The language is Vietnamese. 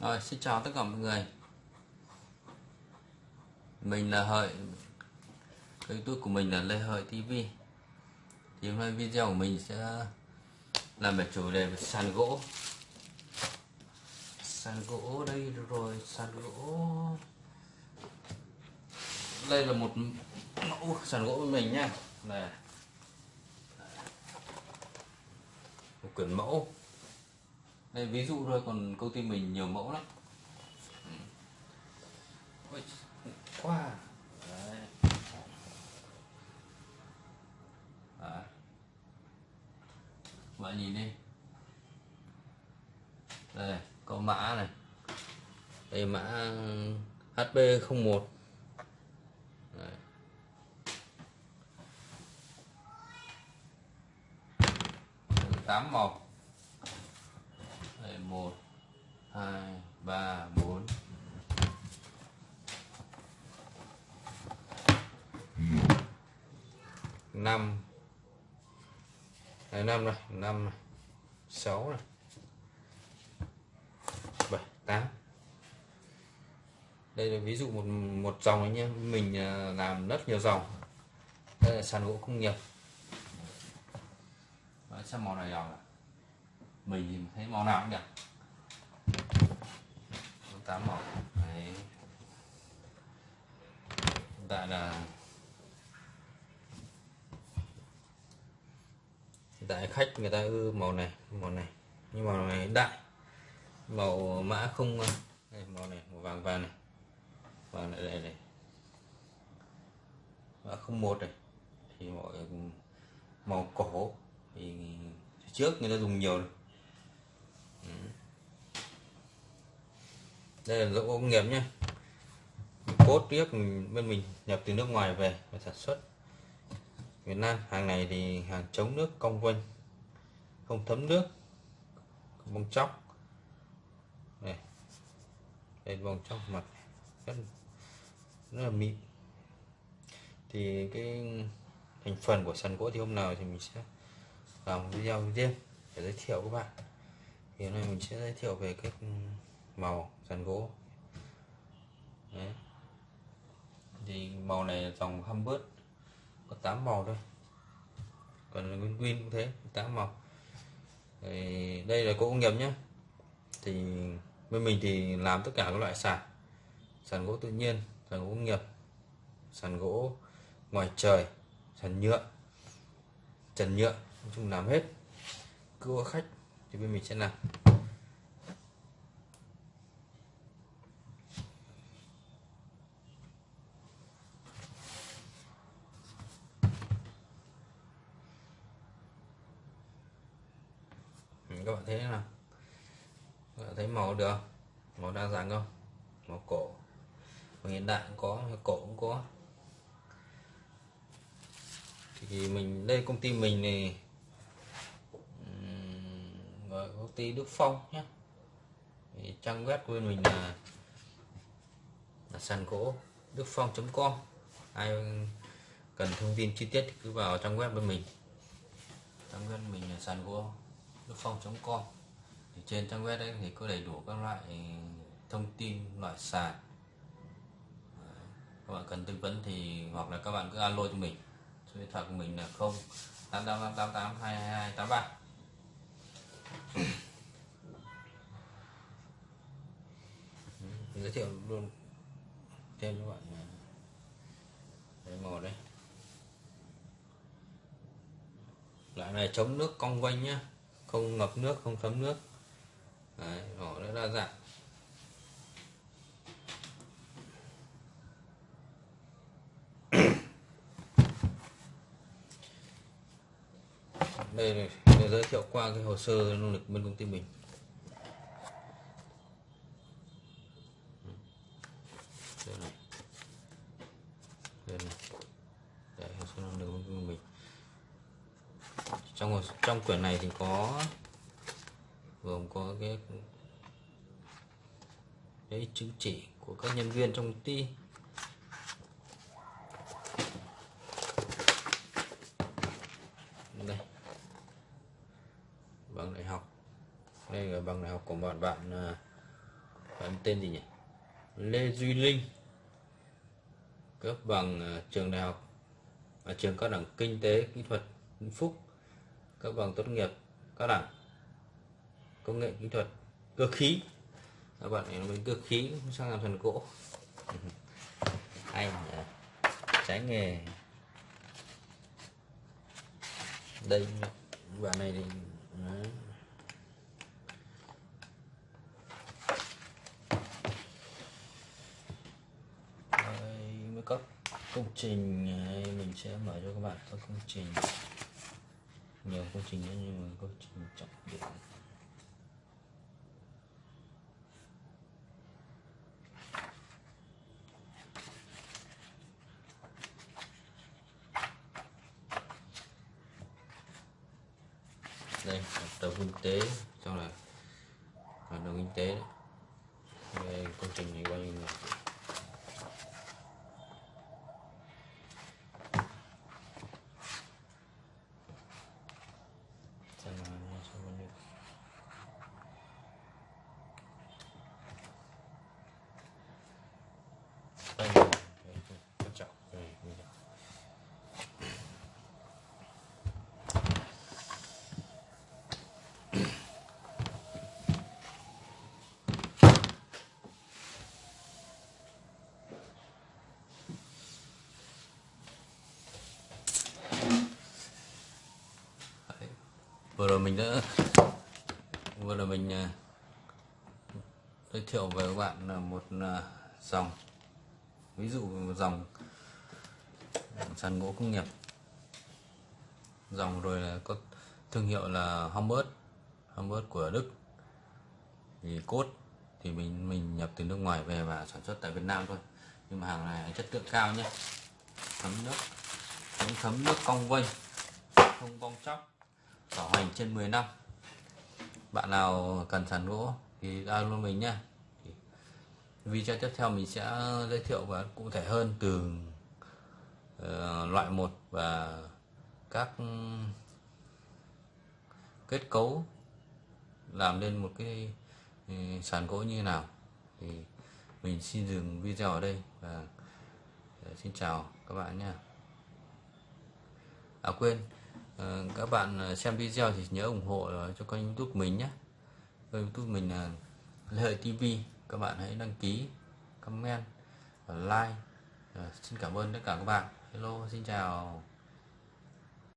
Rồi, xin chào tất cả mọi người. Mình là Hợi. Kênh youtube của mình là Lê Hợi TV Thì hôm nay video của mình sẽ làm về chủ đề về sàn gỗ. Sàn gỗ đây rồi, sàn gỗ. Đây là một mẫu sàn gỗ của mình nha Này. Một quyển mẫu đây ví dụ thôi còn công ty mình nhiều mẫu lắm quá Đấy. Đấy. bạn nhìn đi đây có mã này đây mã HP01 Đấy. tám màu một hai ba bốn. Năm. Năm này năm này sáu này bảy tám. Đây là ví dụ một một dòng ấy nhé. Mình à, làm rất nhiều dòng. Đây là sàn gỗ công nghiệp. Đấy, xem màu này nào mình thấy màu nào cũng đẹp tám màu đấy. Hiện tại là hiện tại khách người ta ư màu này màu này. Nhưng màu này đại. Màu mã không ờ, đây, màu này màu vàng vàng này. Vàng này đây này mã không một này. Thì mọi màu cổ. Thì trước người ta dùng nhiều này. Đây là gỗ công nghiệp nhé. Cốt tiếp bên mình nhập từ nước ngoài về và sản xuất. Việt Nam hàng này thì hàng chống nước cong vênh. Không thấm nước không bong chóc. Đây. Đây bong chóc mặt rất, rất là mịn. Thì cái thành phần của sàn gỗ thì hôm nào thì mình sẽ làm video riêng để giới thiệu các bạn. Thì hôm nay mình sẽ giới thiệu về cái màu, sàn gỗ. Đấy. thì màu này là dòng Humbert có 8 màu thôi. Còn nguyên nguyên cũng thế 8 màu. Thì đây là gỗ công nghiệp nhé thì bên mình thì làm tất cả các loại sàn sàn gỗ tự nhiên, sàn gỗ công nghiệp, sàn gỗ ngoài trời, sàn nhựa, trần nhựa. Nói chung làm hết. Cứ khách thì bên mình sẽ làm các bạn thấy nào? Bạn thấy màu được màu đa dạng không? Màu cổ. Màu hiện đại cũng có cổ cũng có. Thì mình đây công ty mình này gọi công ty Đức Phong nhé. Thì trang web của mình là, là sàn gỗ đức phong.com ai cần thông tin chi tiết thì cứ vào trang web bên mình. Trang web mình là sàn gỗ phong.com thì trên trang web đấy thì có đầy đủ các loại thông tin, loại sàn. Các bạn cần tư vấn thì, hoặc là các bạn cứ alo cho mình. Số điện thoại của mình là 0 8888 222 83 giới thiệu luôn thêm các bạn à, đấy màu đây loại này chống nước cong quanh nhá không ngập nước không thấm nước. Đấy, vỏ rất đa dạng. Đây đây giới thiệu qua cái hồ sơ nỗ lực bên công ty mình đây này đây này để hồ sơ nỗ lực bên công ty mình trong trong quyển này thì có, gồm có cái cái chứng chỉ của các nhân viên trong công ty. Đây. Bằng đại học. Đây là bằng đại học của bạn bạn bạn tên gì nhỉ? Lê Duy Linh. Cấp bằng à, trường đại học ở trường cao đẳng kinh tế kỹ thuật Vĩnh Phúc cấp bằng tốt nghiệp các đẳng công nghệ kỹ thuật cơ khí. Các bạn này bên cơ khí sang làm thần gỗ. Hay nhỉ? Trái nghề. Đây bạn này thì đấy. Đây mới có công trình này, mình sẽ mở cho các bạn các công trình nhiều công trình nữa, nhưng mà công trình trọng điểm đây hợp đồng kinh tế sau là hợp đồng kinh tế đấy. đây, công trình này bao nhiêu người xem nào nha, xem bao nhiêu. đây là cái quan trọng đây bây giờ Đấy vừa rồi mình đã vừa rồi mình à, giới thiệu với các bạn là một à, dòng. Ví dụ một dòng, sàn gỗ công nghiệp. Dòng rồi là có thương hiệu là Humbert Humbert của Đức. Thì cốt thì mình mình nhập từ nước ngoài về và sản xuất tại Việt Nam thôi. Nhưng mà hàng này chất lượng cao nhé. Thấm nước chống thấm nước cong vênh, không bong chóc bảo hành trên 10 năm. Bạn nào cần sàn gỗ thì alo mình nhé video tiếp theo mình sẽ giới thiệu và cụ thể hơn từ uh, loại một và các ừ, kết cấu làm nên một cái ừ, sàn gỗ như nào. Thì mình xin dừng video ở đây và ờ, xin chào các bạn nhé à quên. Ờ, các bạn ờ, xem video thì nhớ ủng hộ ờ, cho kênh youtube mình nhé. Kênh youtube mình là Lê Hợi TV các bạn hãy đăng ký, comment và like xin cảm ơn tất cả các bạn. Hello, xin chào.